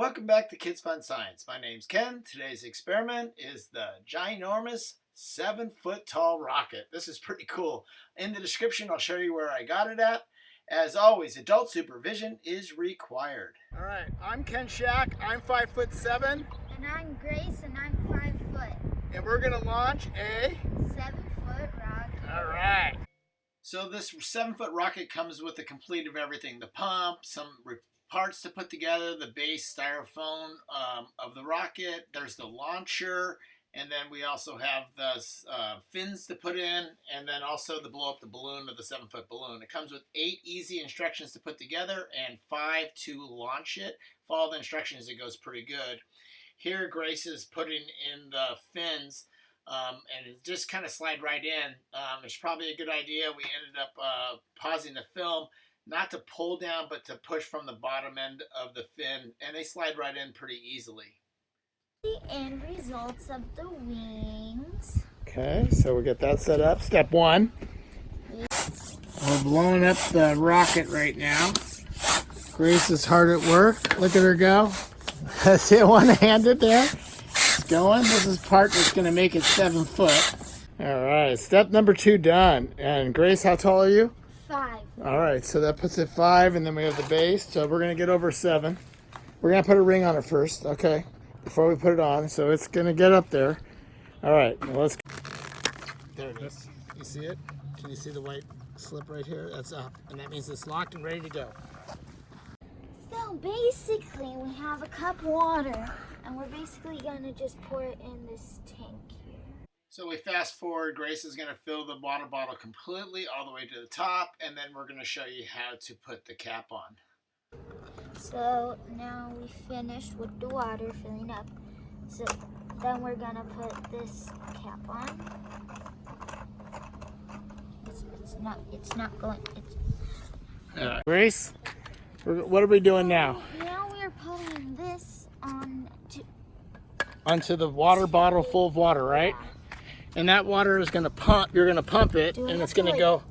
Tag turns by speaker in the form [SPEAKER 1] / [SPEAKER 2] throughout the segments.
[SPEAKER 1] Welcome back to Kids Fun Science. My name's Ken. Today's experiment is the ginormous seven foot tall rocket. This is pretty cool. In the description, I'll show you where I got it at. As always, adult supervision is required. All right, I'm Ken Shack. I'm five foot seven,
[SPEAKER 2] And I'm Grace, and I'm five foot.
[SPEAKER 1] and we're gonna launch a.
[SPEAKER 2] Seven foot rocket.
[SPEAKER 1] All right. So this seven foot rocket comes with a complete of everything: the pump, some re- parts to put together, the base styrofoam um, of the rocket. There's the launcher, and then we also have the uh, fins to put in, and then also the blow up the balloon of the seven foot balloon. It comes with eight easy instructions to put together and five to launch it. Follow the instructions; it goes pretty good. Here, Grace is putting in the fins um, and it just kind of slide right in. Um, it's probably a good idea. We ended up uh, pausing the film, not to pull down, but to push from the bottom end of the fin, and they slide right in pretty easily.
[SPEAKER 2] The end results of the wings.
[SPEAKER 1] Okay, so we get that set up. Step one. We're blowing up the rocket right now. Grace is hard at work. Look at her go. See it one-handed there? It's going. This is part that's going to make it seven foot. All right, step number two done. And Grace, how tall are you?
[SPEAKER 2] Five.
[SPEAKER 1] All right, so that puts it five, and then we have the base. So we're gonna get over seven. We're gonna put a ring on it first, okay? Before we put it on, so it's gonna get up there. All right, now let's. There it is. You see it? Can you see the white slip right here? That's up, and that means it's locked and ready to go.
[SPEAKER 2] So basically, we have a cup of water, and we're basically gonna just pour it in this tank.
[SPEAKER 1] So we fast forward. Grace is gonna fill the water bottle completely all the way to the top, and then we're gonna show you how to put the cap on.
[SPEAKER 2] So now we finished with the water filling up. So then we're gonna put this cap on. It's, it's not. It's not going. It's
[SPEAKER 1] uh, Grace, what are we doing now?
[SPEAKER 2] now we're putting this on. To,
[SPEAKER 1] Onto the water bottle full of water, right? And that water is going to pump you're going to pump it
[SPEAKER 2] Do
[SPEAKER 1] and it's going to go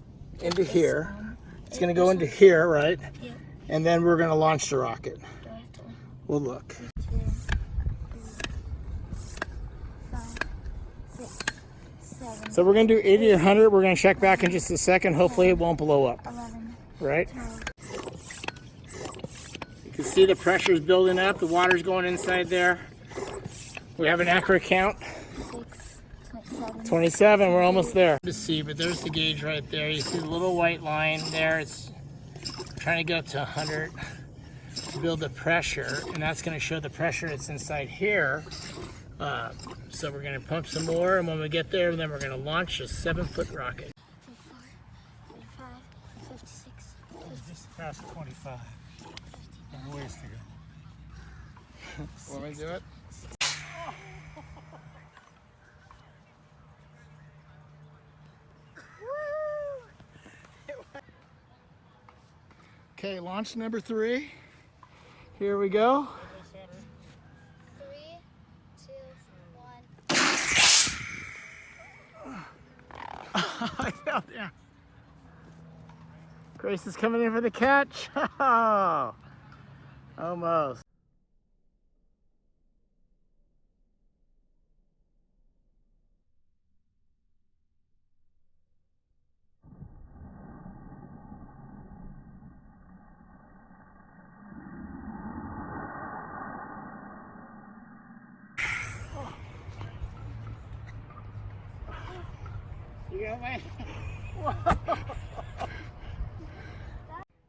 [SPEAKER 1] into here.
[SPEAKER 2] one.
[SPEAKER 1] it's going to go into here right?
[SPEAKER 2] Yeah.
[SPEAKER 1] and then we're going to launch the rocket.
[SPEAKER 2] Do I have to?
[SPEAKER 1] we'll look.
[SPEAKER 2] two, three, five, six, seven,
[SPEAKER 1] so we're going to do 80 or 100 we're going to check back in just a second. Hopefully it won't blow up
[SPEAKER 2] 11,
[SPEAKER 1] right?
[SPEAKER 2] 12,
[SPEAKER 1] you can see the pressure is building up. The water's going inside there. We have an accurate count.
[SPEAKER 2] 6, 27,
[SPEAKER 1] 27 we're almost there. To see but there's the gauge right there. You see the little white line there. It's trying to get up to 100 to build the pressure and that's going to show the pressure that's inside here. Uh, so we're going to pump some more and when we get there then we're going to launch a seven foot rocket
[SPEAKER 2] 55, 56,
[SPEAKER 1] just past 25 and ways to go. Want me to do it Okay, launch number three. Here we go.
[SPEAKER 2] 3, 2, 1.
[SPEAKER 1] I fell down. Grace is coming in for the catch. Almost. You got me?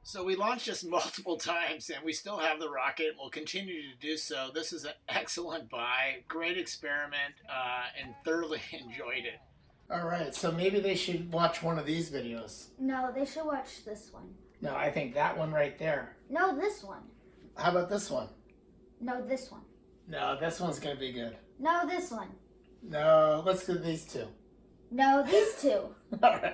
[SPEAKER 1] So we launched this multiple times and we still have the rocket. We'll continue to do so. This is an excellent buy, great experiment, uh, and thoroughly enjoyed it. All right, so maybe they should watch one of these videos.
[SPEAKER 2] No, they should watch this one.
[SPEAKER 1] No, I think that one right there.
[SPEAKER 2] No, this one.
[SPEAKER 1] How about this one?
[SPEAKER 2] No, this one.
[SPEAKER 1] No, this one's gonna be good.
[SPEAKER 2] No, this one.
[SPEAKER 1] No, let's do these two.
[SPEAKER 2] No, these two.
[SPEAKER 1] All right.